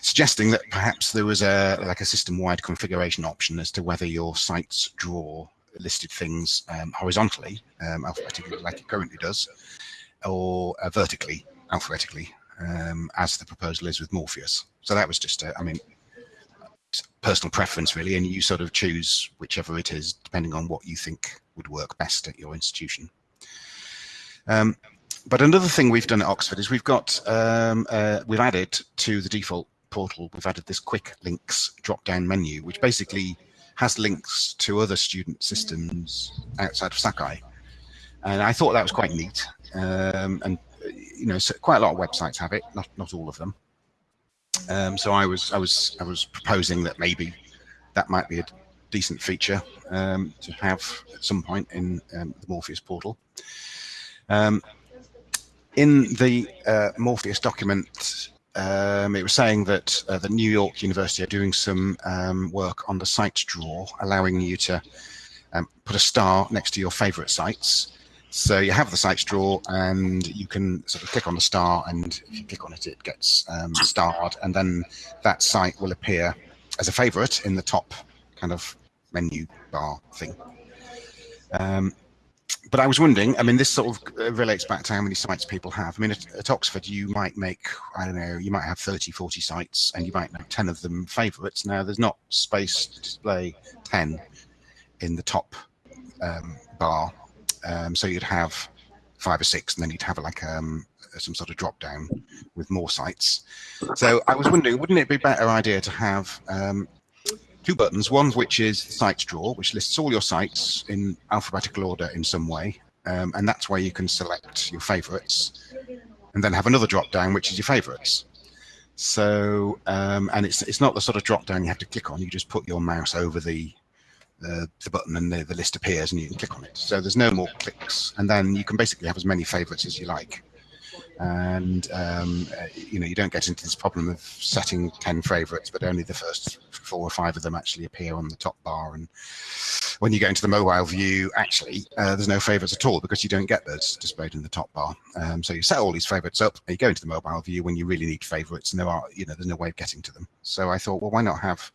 suggesting that perhaps there was a like a system-wide configuration option as to whether your sites draw listed things um, horizontally, um, alphabetically, like it currently does, or uh, vertically, alphabetically, um, as the proposal is with Morpheus. So that was just, a, I mean, personal preference really, and you sort of choose whichever it is depending on what you think would work best at your institution. Um, but another thing we've done at Oxford is we've got um, uh, we've added to the default portal we've added this quick links drop down menu, which basically has links to other student systems outside of Sakai, and I thought that was quite neat. Um, and uh, you know, so quite a lot of websites have it, not not all of them. Um, so I was I was I was proposing that maybe that might be a decent feature um, to have at some point in um, the Morpheus portal. Um, in the uh, Morpheus document, um, it was saying that uh, the New York University are doing some um, work on the site drawer, allowing you to put a star next to your favorite sites. So you have the sites drawer and you can sort of click on the star and if you click on it, it gets um, starred and then that site will appear as a favorite in the top kind of menu bar thing. Um, but I was wondering, I mean, this sort of uh, relates back to how many sites people have. I mean, at, at Oxford, you might make, I don't know, you might have 30, 40 sites and you might make 10 of them favorites. Now, there's not space to display 10 in the top um, bar. Um, so you'd have five or six, and then you'd have like um, some sort of drop down with more sites. So I was wondering, wouldn't it be a better idea to have um, two buttons, one which is sites drawer, which lists all your sites in alphabetical order in some way, um, and that's where you can select your favorites, and then have another drop down which is your favorites. So, um, and it's it's not the sort of drop down you have to click on. You just put your mouse over the the, the button and the, the list appears and you can click on it. So there's no more clicks, and then you can basically have as many favorites as you like. And um, uh, you know you don't get into this problem of setting ten favorites, but only the first four or five of them actually appear on the top bar. And when you go into the mobile view, actually uh, there's no favorites at all because you don't get those displayed in the top bar. Um, so you set all these favorites up, and you go into the mobile view when you really need favorites, and there are you know there's no way of getting to them. So I thought, well, why not have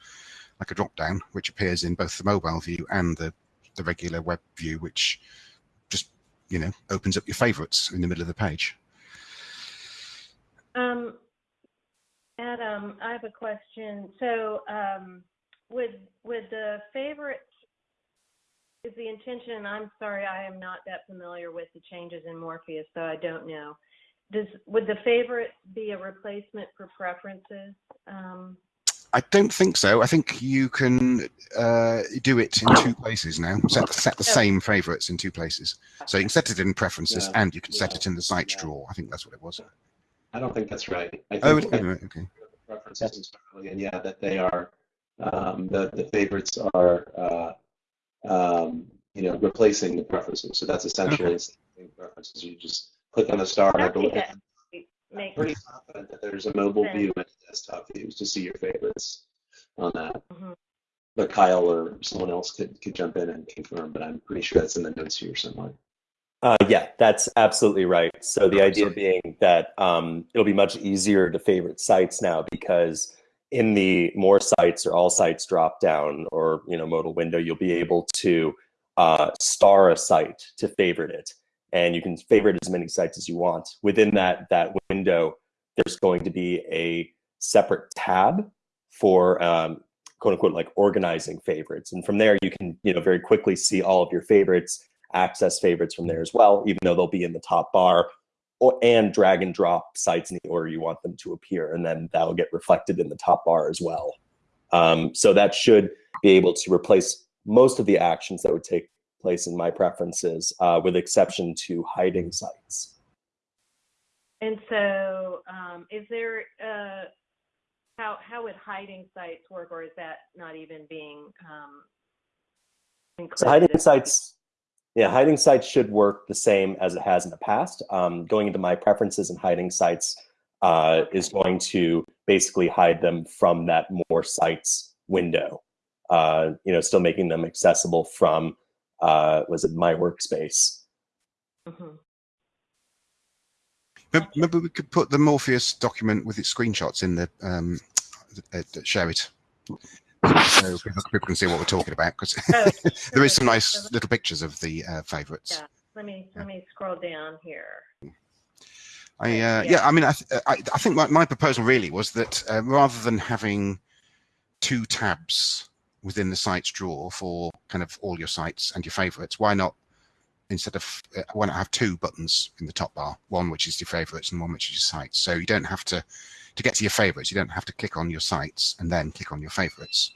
like a drop down which appears in both the mobile view and the the regular web view, which just you know opens up your favorites in the middle of the page. Um, Adam, I have a question. So, um, with with the favorites is the intention, I'm sorry, I am not that familiar with the changes in Morpheus, so I don't know. Does, would the favorite be a replacement for preferences? Um, I don't think so. I think you can uh, do it in two places now. Set, set the Oh. same favorites in two places. So you can set it in preferences Yeah. and you can set it in the sites Yeah. drawer. I think that's what it was. I don't think that's right. I think Oh, that okay. right, okay. preferences entirely, and yeah, that they are um, the the favorites are uh, um, you know replacing the preferences. So that's essentially the same preferences. You just click on the star, and I I think believe that I'm pretty confident that there's a mobile sense. view and a desktop view to see your favorites on that. Mhm. But Kyle or someone else could could jump in and confirm, but I'm pretty sure that's in the notes here somewhere. Uh, yeah, that's absolutely right. So the idea being that um, it'll be much easier to favorite sites now because in the more sites or all sites drop down or you know modal window, you'll be able to uh, star a site to favorite it, and you can favorite as many sites as you want. Within that that window, there's going to be a separate tab for um, quote unquote like organizing favorites, and from there you can you know very quickly see all of your favorites access favorites from there as well, even though they'll be in the top bar, or, and drag and drop sites in the order you want them to appear, and then that'll get reflected in the top bar as well. Um, so that should be able to replace most of the actions that would take place in my preferences, uh, with exception to hiding sites. And so, um, is there, uh, how, how would hiding sites work, or is that not even being, um, included? So hiding sites, yeah, hiding sites should work the same as it has in the past. Um, going into my preferences and hiding sites uh, is going to basically hide them from that more sites window. Uh, you know, still making them accessible from uh, was it my workspace? Mhm. Maybe- Maybe we could put the Morpheus document with its screenshots in the um, uh, uh, share it, so people, can see what we're talking about. Because Oh, [laughs] there is some nice little pictures of the uh, favourites. Yeah. Let me, let me scroll down here. I uh, Yeah. yeah. I mean, I, th- I, I think my, my proposal really was that uh, rather than having two tabs within the sites drawer for kind of all your sites and your favorites, why not instead of uh, why not have two buttons in the top bar, one which is your favorites and one which is your sites. So you don't have to to get to your favorites, you don't have to click on your sites and then click on your favorites.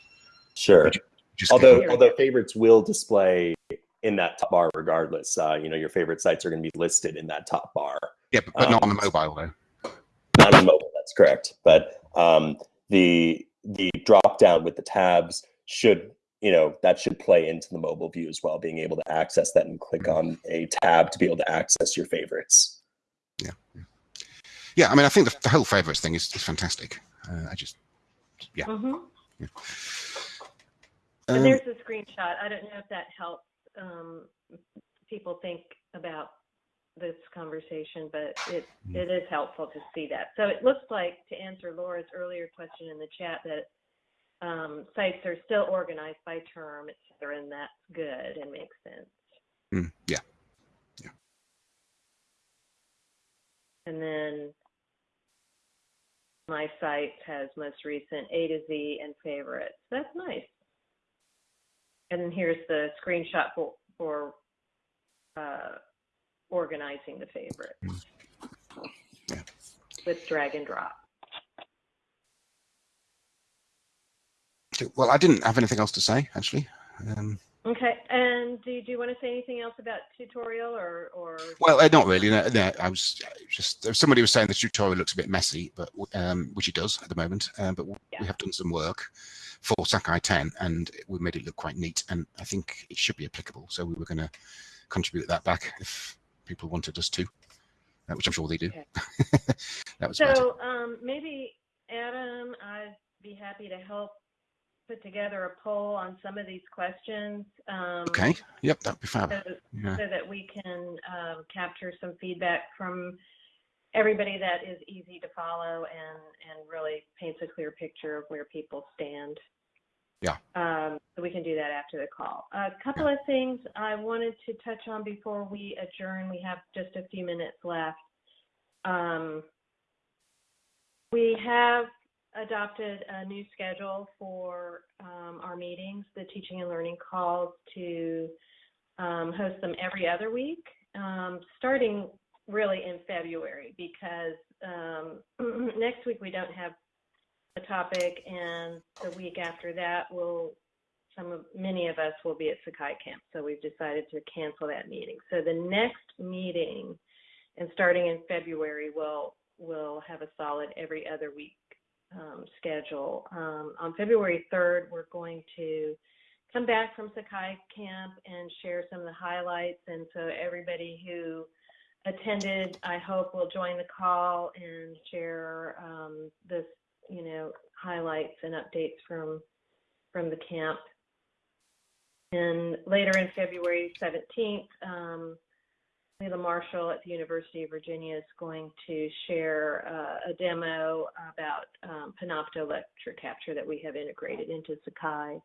Sure. Just click although although favorites will display in that top bar regardless. Uh, you know, your favorite sites are going to be listed in that top bar. yeah, but, but not on the um, mobile though. not on mobile that's correct but um, the the drop down with the tabs should you know that should play into the mobile view as well being able to access that and click on a tab to be able to access your favorites Yeah, yeah I mean, I think the, the whole favorites thing is, is fantastic. Uh, I just Yeah. mm -hmm. um, And there's a screenshot. I don't know if that helps um, people think about this conversation, but it, Mm. it is helpful to see that. So it looks like, to answer Laura's earlier question in the chat, that um, sites are still organized by term, et cetera, and that's good and makes sense. mm, yeah. And then my site has most recent A to Z and favorites. That's nice. And then here's the screenshot for, for uh, organizing the favorites Yeah. with drag and drop. Well, I didn't have anything else to say actually. Um, Okay, and do, do you want to say anything else about tutorial or, or? well, uh, not really. No, no, I was just somebody was saying the tutorial looks a bit messy, but um, which it does at the moment. Uh, but Yeah. we have done some work for Sakai 10, and we made it look quite neat, and I think it should be applicable. So we were going to contribute that back if people wanted us to, uh, which I'm sure they do. Okay. [laughs] that was. So um, maybe Adam, I'd be happy to help put together a poll on some of these questions. um, Okay. Yep, that'd be fab. So Yeah. so that we can um, capture some feedback from everybody that is easy to follow and, and really paints a clear picture of where people stand. Yeah. Um, so we can do that after the call. A couple of things I wanted to touch on before we adjourn. We have just a few minutes left. Um, we have adopted a new schedule for um, our meetings, the teaching and learning calls to um, host them every other week, um, starting really in February because um, [clears throat] next week we don't have a topic, and the week after that we'll some of many of us will be at Sakai Camp, so we've decided to cancel that meeting. So the next meeting, and starting in February, we'll we'll have a solid every other week um, schedule. Um, on February 3rd, we're going to come back from Sakai Camp and share some of the highlights. And so everybody who attended, I hope will join the call and share um, this, you know, highlights and updates from from the camp. And later in February 17th, um, Leila Marshall at the University of Virginia is going to share uh, a demo about um, Panopto lecture capture that we have integrated into Sakai.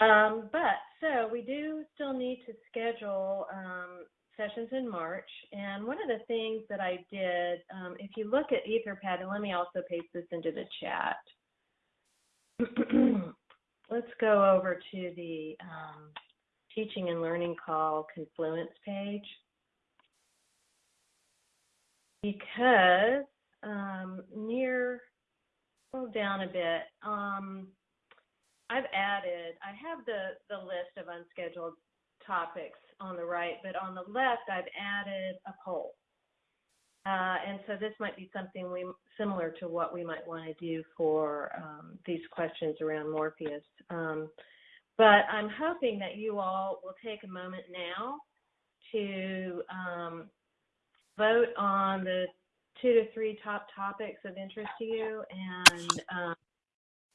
Um, but so we do still need to schedule um, sessions in March. And one of the things that I did, um, if you look at Etherpad, and let me also paste this into the chat. [clears throat] Let's go over to the um, teaching and learning call Confluence page. Because um, near, scroll down a bit, um, I've added, I have the, the list of unscheduled topics on the right, but on the left, I've added a poll. Uh, and so this might be something we similar to what we might want to do for um, these questions around Morpheus. Um, but I'm hoping that you all will take a moment now to um, vote on the two to three top topics of interest to you and um,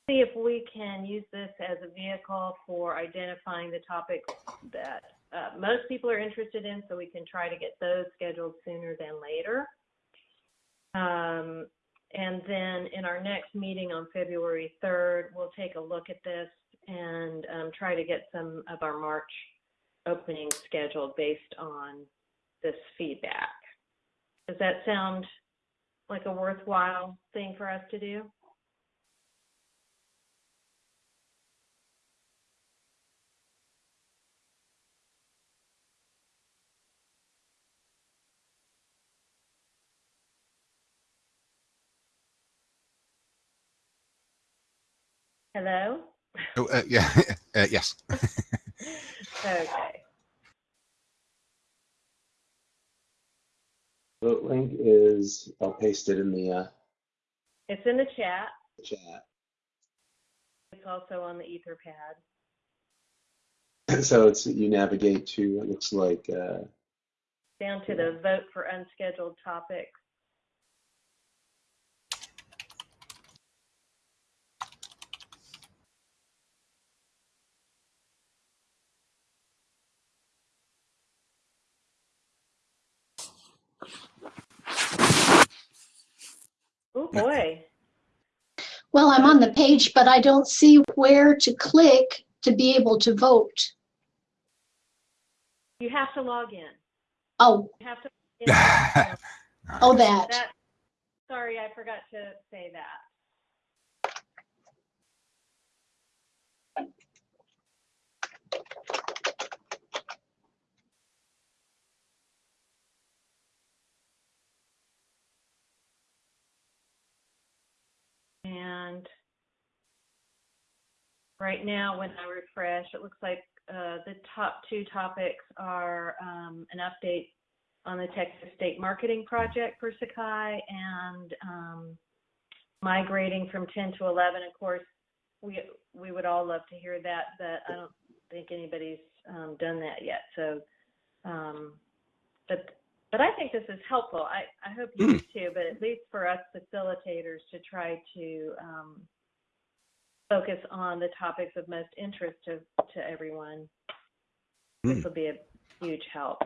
see if we can use this as a vehicle for identifying the topics that uh, most people are interested in so we can try to get those scheduled sooner than later. Um, and then in our next meeting on February 3rd, we'll take a look at this and um, try to get some of our March openings scheduled based on this feedback. Does that sound like a worthwhile thing for us to do? Hello? Oh, uh, yeah, [laughs] uh, yes. okay. Vote link is, I'll paste it in the uh, It's in the chat. chat. It's also on the Etherpad. [clears throat] So it's, you navigate to, it looks like, uh, Down to the vote for unscheduled topics. Oh boy. Well, I'm on the page, but I don't see where to click to be able to vote. You have to log in. Oh, You have to. [sighs] oh, that. That, sorry, I forgot to say that. And right now, when I refresh, it looks like uh, the top two topics are um, an update on the Texas State Marketing Project for Sakai and um, migrating from 10 to 11. Of course, we we would all love to hear that, but I don't think anybody's um, done that yet. So, um, but but I think this is helpful. I, I hope you do too. But at least for us facilitators to try to um, focus on the topics of most interest to to everyone, this will be a huge help.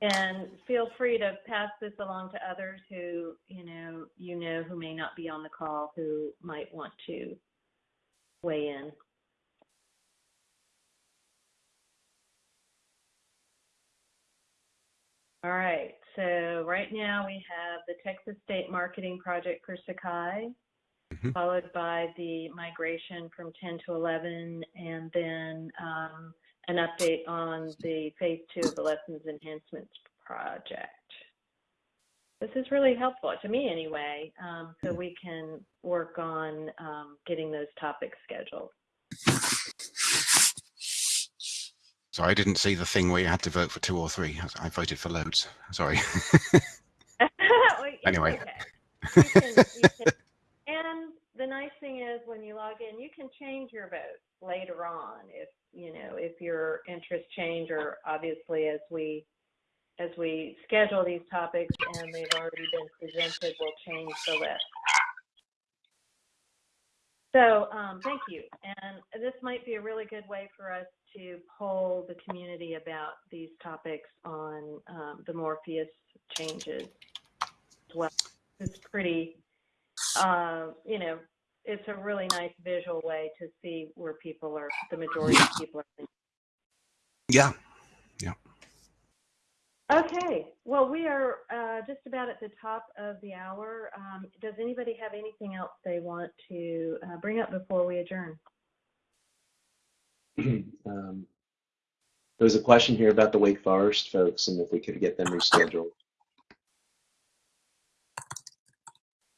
And feel free to pass this along to others who, you know, you know who may not be on the call who might want to weigh in. All right, so right now we have the Texas State Marketing Project for Sakai. Mhm. followed by the migration from 10 to 11, and then um, an update on the phase two of the lessons enhancements project. This is really helpful, to me anyway, um, so we can work on um, getting those topics scheduled. So I didn't see the thing where you had to vote for two or three. I I voted for loads. Sorry. [laughs] [laughs] Well, Anyway. okay. [laughs] You can- you can- And the nice thing is when you log in, you can change your vote later on if, you know, if your interests change or obviously as we, as we schedule these topics and they've already been presented, we'll change the list. So, um, thank you. And this might be a really good way for us to poll the community about these topics on, um, the Morpheus changes as well. It's pretty, uh, you know, it's a really nice visual way to see where people are, the majority of people are. yeah. Okay, well, we are uh, just about at the top of the hour. Um, Does anybody have anything else they want to uh, bring up before we adjourn? [clears throat] Um, There was a question here about the Wake Forest folks and if we could get them rescheduled.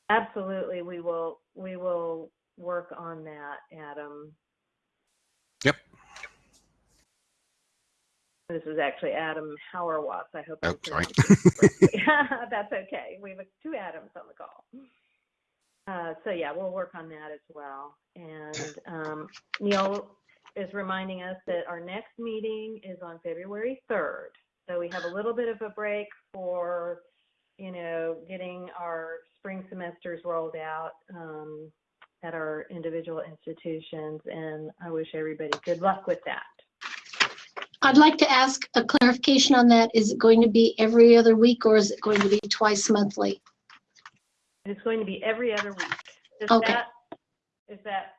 Absolutely, we will, we will work on that, Adam. Yep. This is actually Adam Hauerwas. I hope. Oh, sorry. pronouncing it [laughs] correctly. [laughs] That's okay. We have two Adams on the call. Uh, so yeah, we'll work on that as well. And um, Neal is reminding us that our next meeting is on February 3rd. So we have a little bit of a break for, you know, getting our spring semesters rolled out um, at our individual institutions. And I wish everybody good luck with that. I'd like to ask a clarification on that. Is it going to be every other week or is it going to be twice monthly? It's going to be every other week. Is Okay. that, is that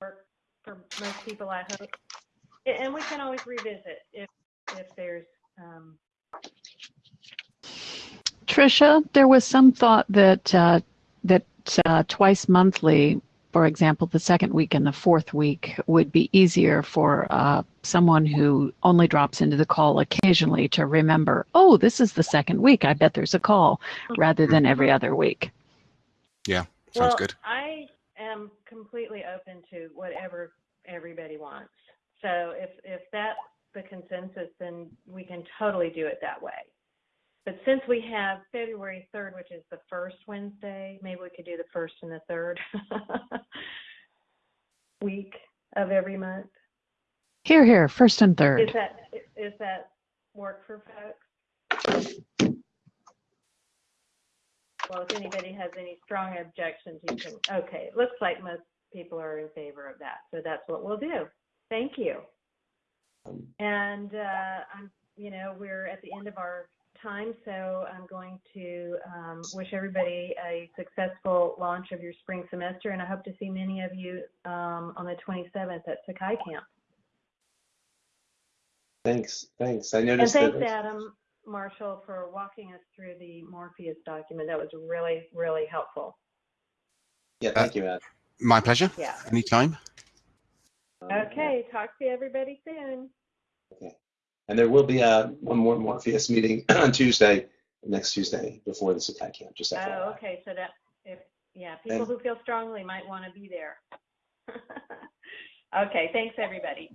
work for most people, I hope? And we can always revisit if, if there's, um, Tricia, there was some thought that uh, that uh, twice monthly, for example, the second week and the fourth week, would be easier for uh, someone who only drops into the call occasionally to remember. Oh, this is the second week. I bet there's a call, rather than every other week. Yeah, sounds well, good. I am completely open to whatever everybody wants. So if, if that's the consensus, then we can totally do it that way. But since we have February 3rd, which is the first Wednesday, maybe we could do the first and the third [laughs] week of every month. Here, here, first and third. Is that, is that work for folks? Well, if anybody has any strong objections, you can, okay, it looks like most people are in favor of that, so that's what we'll do. Thank you. And, uh, I'm, you know, we're at the end of our time, so I'm going to, um, wish everybody a successful launch of your spring semester, and I hope to see many of you, um, on the 27th at Sakai Camp. Thanks, thanks. I noticed. And noticed thanks, that. Adam Marshall, for walking us through the Morpheus document. That was really, really helpful. Yeah, thank you, Ed. My pleasure. Yeah. Anytime. Okay, talk to everybody soon. And there will be a one more Morpheus meeting [clears throat] on Tuesday, next Tuesday, before the Sakai camp, just Oh, FYI. okay, so that, if, yeah, people And- who feel strongly might want to be there. [laughs] Okay, thanks, everybody.